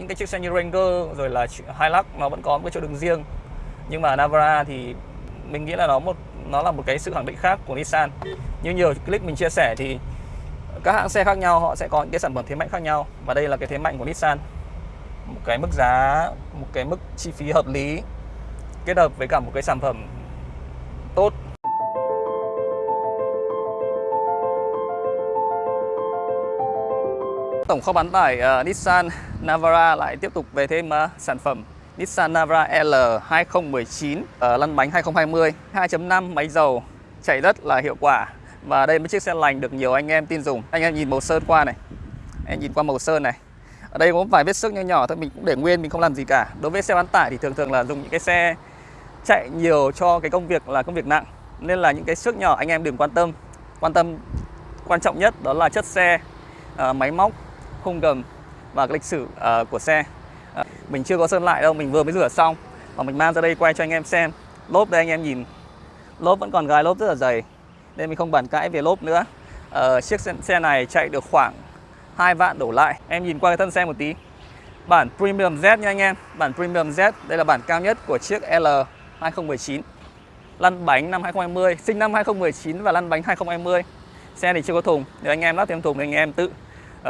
những cái chiếc xe như Ranger rồi là Hilux, nó vẫn có một cái chỗ đứng riêng. Nhưng mà Navara thì mình nghĩ là nó một, nó là một cái sự khẳng định khác của Nissan. Như nhiều clip mình chia sẻ thì các hãng xe khác nhau, họ sẽ có những cái sản phẩm thế mạnh khác nhau. Và đây là cái thế mạnh của Nissan. Một cái mức giá, một cái mức chi phí hợp lý, kết hợp với cả một cái sản phẩm tổng kho bán tải uh, Nissan Navara lại tiếp tục về thêm uh, sản phẩm Nissan Navara L 2019 ở ờ, lăn bánh 2020 2.5 máy dầu chạy rất là hiệu quả. Và đây là một chiếc xe lành được nhiều anh em tin dùng. Anh em nhìn màu sơn qua này. Em nhìn qua màu sơn này. Ở đây có vài vết xước nhỏ nhỏ thôi mình cũng để nguyên mình không làm gì cả. Đối với xe bán tải thì thường thường là dùng những cái xe chạy nhiều cho cái công việc là công việc nặng. Nên là những cái xước nhỏ anh em đừng quan tâm. Quan tâm quan trọng nhất đó là chất xe uh, máy móc khung gầm và cái lịch sử uh, của xe. Uh, mình chưa có sơn lại đâu mình vừa mới rửa xong. Và mình mang ra đây quay cho anh em xem. Lốp đây anh em nhìn. Lốp vẫn còn gai lốp rất là dày. Nên mình không bàn cãi về lốp nữa. Uh, chiếc xe, xe này chạy được khoảng 2 vạn đổ lại. Em nhìn qua cái thân xe một tí. Bản Premium Z nha anh em. Bản Premium Z đây là bản cao nhất của chiếc L 2019 lăn bánh năm 2020 sinh năm 2019 và lăn bánh 2020 xe thì chưa có thùng. Nếu anh em lắp thêm thùng thì anh em tự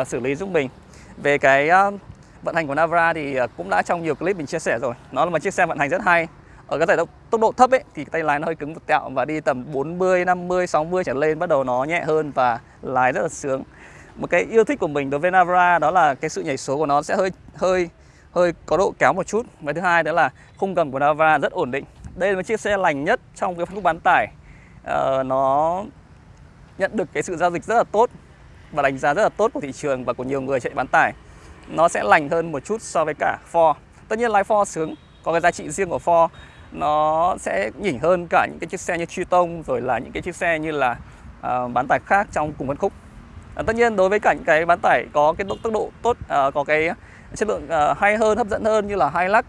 uh, xử lý giúp mình. Về cái uh, vận hành của Navara thì ờ, cũng đã trong nhiều clip mình chia sẻ rồi. Nó là một chiếc xe vận hành rất hay. Ở cái tải tốc, tốc độ thấp ấy thì tay lái nó hơi cứng một tẹo và đi tầm 40, 50, 60 trở lên bắt đầu nó nhẹ hơn và lái rất là sướng. Một cái yêu thích của mình đối với Navara đó là cái sự nhảy số của nó sẽ hơi hơi hơi có độ kéo một chút. Và thứ hai đó là khung gầm của Navara rất ổn định. Đây là một chiếc xe lành nhất trong cái phân khúc bán tải. Uh, nó nhận được cái sự giao dịch rất là tốt và đánh giá rất là tốt của thị trường và của nhiều người chạy bán tải. Nó sẽ lành hơn một chút so với cả Ford. Tất nhiên lái Ford sướng có cái giá trị riêng của Ford. Nó sẽ nhỉnh hơn cả những cái chiếc xe như Triton rồi là những cái chiếc xe như là uh, bán tải khác trong cùng phân khúc. À, tất nhiên đối với cả những cái bán tải có cái tốc độ tốt uh, có cái chất lượng uh, hay hơn hấp dẫn hơn như là Hilux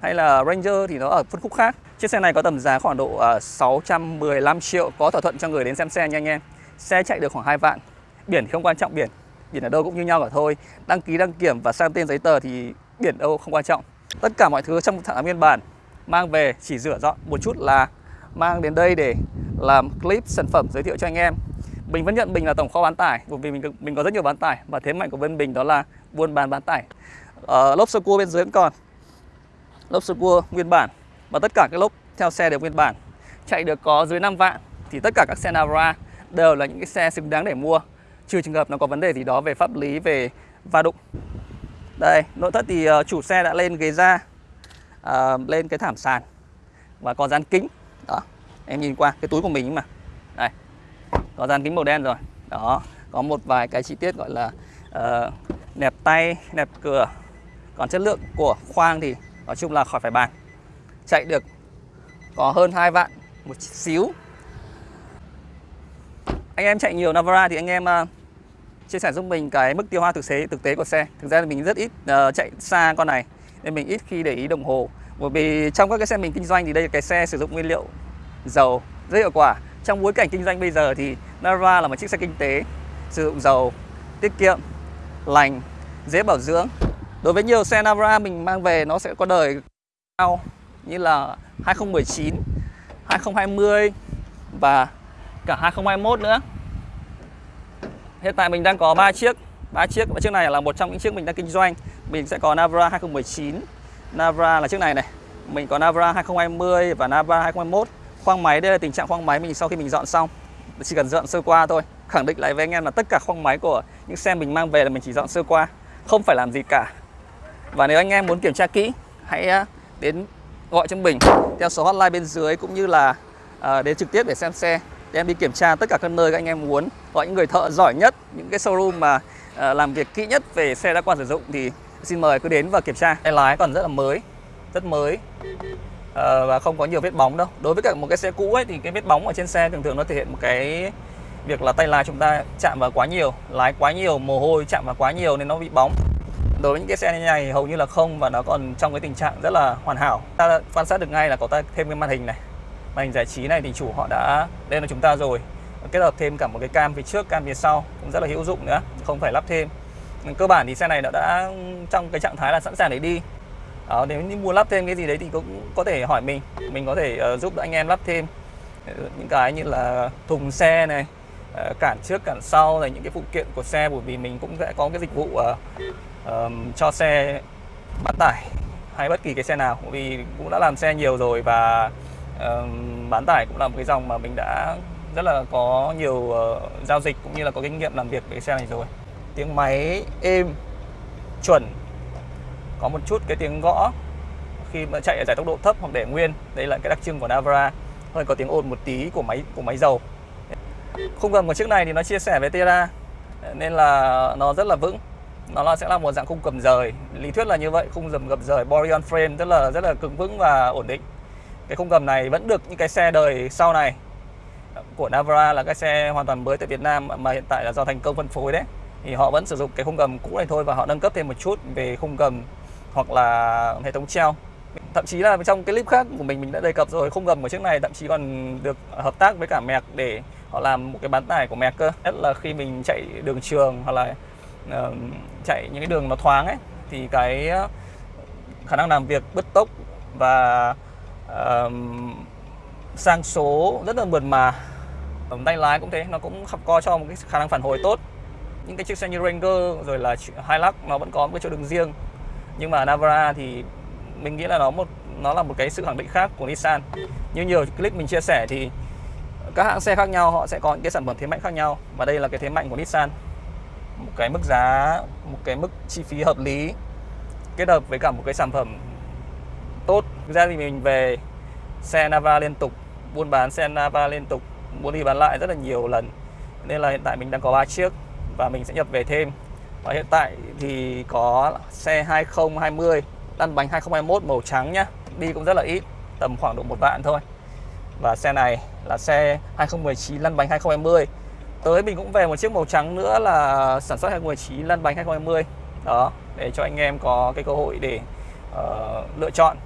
hay là Ranger thì nó ở phân khúc khác. Chiếc xe này có tầm giá khoảng độ uh, 615 triệu có thỏa thuận cho người đến xem xe nha anh em xe chạy được khoảng 2 vạn biển không quan trọng biển biển ở đâu cũng như nhau cả thôi. Đăng ký, đăng kiểm và sang tên giấy tờ thì biển đâu không quan trọng. Tất cả mọi thứ trong thẳng nguyên bản mang về, chỉ rửa dọn một chút là mang đến đây để làm clip sản phẩm giới thiệu cho anh em. Mình vẫn nhận mình là tổng kho bán tải, bởi vì mình mình có rất nhiều bán tải và thế mạnh của bên mình đó là buôn bán bán tải. Ở lốp sơ cua bên dưới vẫn còn. Lốp sơ cua nguyên bản và tất cả các lốp theo xe đều nguyên bản. Chạy được có dưới 5 vạn thì tất cả các xe Navara đều là những cái xe xứng đáng để mua trừ trường hợp nó có vấn đề gì đó về pháp lý về va đụng. Đây nội thất thì ờ, chủ xe đã lên ghế da à, lên cái thảm sàn và có dán kính. Đó em nhìn qua cái túi của mình mà. Đây có dán kính màu đen rồi. Đó có một vài cái chi tiết gọi là uh, nẹp tay nẹp cửa. Còn chất lượng của khoang thì nói chung là khỏi phải bàn. Chạy được có hơn 2 vạn một xíu. Anh em chạy nhiều Navara thì anh em uh, chia sẻ giúp mình cái mức tiêu hao thực tế thực tế của xe. Thực ra là mình rất ít uh, chạy xa con này nên mình ít khi để ý đồng hồ. Bởi vì trong các cái xe mình kinh doanh thì đây là cái xe sử dụng nguyên liệu dầu rất hiệu quả. Trong bối cảnh kinh doanh bây giờ thì Navara là một chiếc xe kinh tế sử dụng dầu tiết kiệm lành dễ bảo dưỡng. Đối với nhiều xe Navara mình mang về nó sẽ có đời cao như là 2019 2020 và cả 2021 nữa hiện tại mình đang có 3 chiếc 3 chiếc. Và chiếc này là một trong những chiếc mình đang kinh doanh. Mình sẽ có Navara 2019 Navara là chiếc này này. Mình có Navara 2020 và Navara 2021 khoang máy, đây là tình trạng khoang máy mình sau khi mình dọn xong. Chỉ cần dọn sơ qua thôi. Khẳng định lại với anh em là tất cả khoang máy của những xe mình mang về là mình chỉ dọn sơ qua, không phải làm gì cả. Và nếu anh em muốn kiểm tra kỹ, hãy à, đến gọi cho mình, theo số hotline bên dưới cũng như là à, đến trực tiếp để xem xe để em đi kiểm tra tất cả các nơi các anh em muốn. Gọi những người thợ giỏi nhất những cái showroom mà uh, làm việc kỹ nhất về xe đã qua sử dụng thì xin mời cứ đến và kiểm tra. Tay lái còn rất là mới rất mới. À, và không có nhiều vết bóng đâu. Đối với cả một cái xe cũ ấy thì cái vết bóng ở trên xe thường thường nó thể hiện một cái việc là tay lái chúng ta chạm vào quá nhiều lái quá nhiều mồ hôi chạm vào quá nhiều nên nó bị bóng. Đối với những cái xe như này hầu như là không và nó còn trong cái tình trạng rất là hoàn hảo. Ta quan sát được ngay là có ta thêm cái màn hình này màn hình giải trí này thì chủ họ đã lên cho chúng ta rồi. Kết hợp thêm cả một cái cam phía trước cam phía sau cũng rất là hữu dụng nữa không phải lắp thêm. Cơ bản thì xe này nó đã trong cái trạng thái là sẵn sàng để đi. Đó, nếu như muốn lắp thêm cái gì đấy thì cũng có thể hỏi mình. Mình có thể uh, giúp anh em lắp thêm ờ, những cái như là thùng xe này uh, cản trước cản sau này những cái phụ kiện của xe bởi vì mình cũng sẽ có cái dịch vụ uh, um, cho xe bán tải hay bất kỳ cái xe nào. Vì cũng đã làm xe nhiều rồi và uh, bán tải cũng là một cái dòng mà mình đã rất là có nhiều uh, giao dịch cũng như là có kinh nghiệm làm việc với xe này rồi. Tiếng máy êm chuẩn. Có một chút cái tiếng gõ. Khi mà chạy ở giải tốc độ thấp hoặc để nguyên đây là cái đặc trưng của Navara. Hơi có tiếng ồn một tí của máy của máy dầu. Khung gầm của chiếc này thì nó chia sẻ với Tera nên là nó rất là vững. Nó là sẽ là một dạng khung gầm rời. Lý thuyết là như vậy khung gầm gập rời Boreon frame rất là rất là cứng vững và ổn định cái khung gầm này vẫn được những cái xe đời sau này. Của Navara là cái xe hoàn toàn mới tại Việt Nam mà hiện tại là do thành công phân phối đấy. Thì họ vẫn sử dụng cái khung gầm cũ này thôi và họ nâng cấp thêm một chút về khung gầm hoặc là hệ thống treo. Thậm chí là trong cái clip khác của mình mình đã đề cập rồi khung gầm của chiếc này thậm chí còn được hợp tác với cả mẹc để họ làm một cái bán tải của mẹc cơ. Nhất là khi mình chạy đường trường hoặc là uh, chạy những cái đường nó thoáng ấy thì cái ờ, khả năng làm việc bứt tốc và uh, sang số rất là mượt mà. Tay lái cũng thế nó cũng co cho một cái khả năng phản hồi tốt. Những cái chiếc xe như Ranger rồi là Hilux nó vẫn có một cái chỗ đứng riêng. Nhưng mà Navara thì mình nghĩ là nó một nó là một cái sự khẳng định khác của Nissan. Như nhiều clip mình chia sẻ thì các hãng xe khác nhau họ sẽ có những cái sản phẩm thế mạnh khác nhau. Và đây là cái thế mạnh của Nissan. Một cái mức giá một cái mức chi phí hợp lý kết hợp với cả một cái sản phẩm tốt thực ra thì mình về xe nava liên tục buôn bán xe nava liên tục buôn đi bán lại rất là nhiều lần. Nên là hiện tại mình đang có ba chiếc và mình sẽ nhập về thêm. Và hiện tại thì có xe 2020 lăn bánh 2021 màu trắng nhá. Đi cũng rất là ít tầm khoảng độ một vạn thôi. Và xe này là xe 2019 lăn bánh 2020 tới mình cũng về một chiếc màu trắng nữa là sản xuất 2019 lăn bánh 2020 đó để cho anh em có cái cơ hội để uh, lựa chọn.